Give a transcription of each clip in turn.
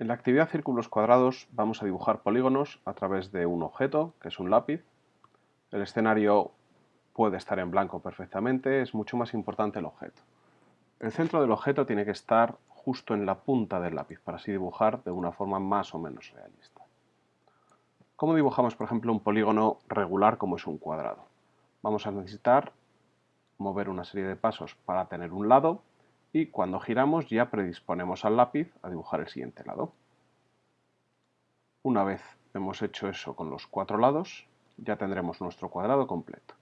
En la actividad círculos cuadrados vamos a dibujar polígonos a través de un objeto, que es un lápiz. El escenario puede estar en blanco perfectamente, es mucho más importante el objeto. El centro del objeto tiene que estar justo en la punta del lápiz, para así dibujar de una forma más o menos realista. ¿Cómo dibujamos, por ejemplo, un polígono regular como es un cuadrado? Vamos a necesitar mover una serie de pasos para tener un lado y cuando giramos ya predisponemos al lápiz a dibujar el siguiente lado. Una vez hemos hecho eso con los cuatro lados, ya tendremos nuestro cuadrado completo.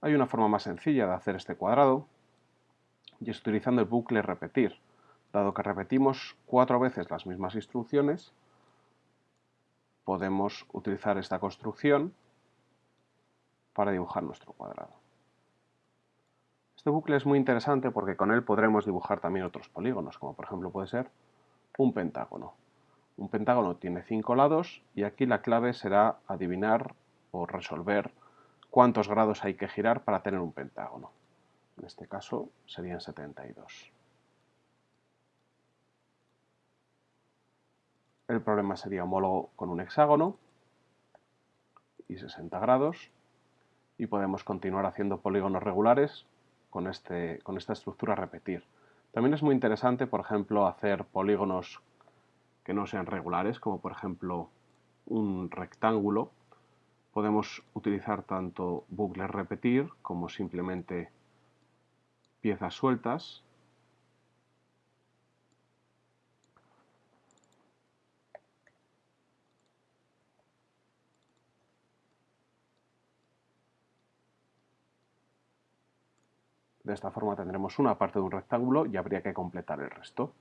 Hay una forma más sencilla de hacer este cuadrado y es utilizando el bucle repetir. Dado que repetimos cuatro veces las mismas instrucciones, podemos utilizar esta construcción para dibujar nuestro cuadrado. Este bucle es muy interesante porque con él podremos dibujar también otros polígonos, como por ejemplo puede ser un pentágono. Un pentágono tiene cinco lados y aquí la clave será adivinar o resolver cuántos grados hay que girar para tener un pentágono. En este caso serían 72. El problema sería homólogo con un hexágono y 60 grados y podemos continuar haciendo polígonos regulares con, este, con esta estructura repetir. También es muy interesante, por ejemplo, hacer polígonos que no sean regulares, como por ejemplo un rectángulo. Podemos utilizar tanto bucles repetir como simplemente piezas sueltas De esta forma tendremos una parte de un rectángulo y habría que completar el resto.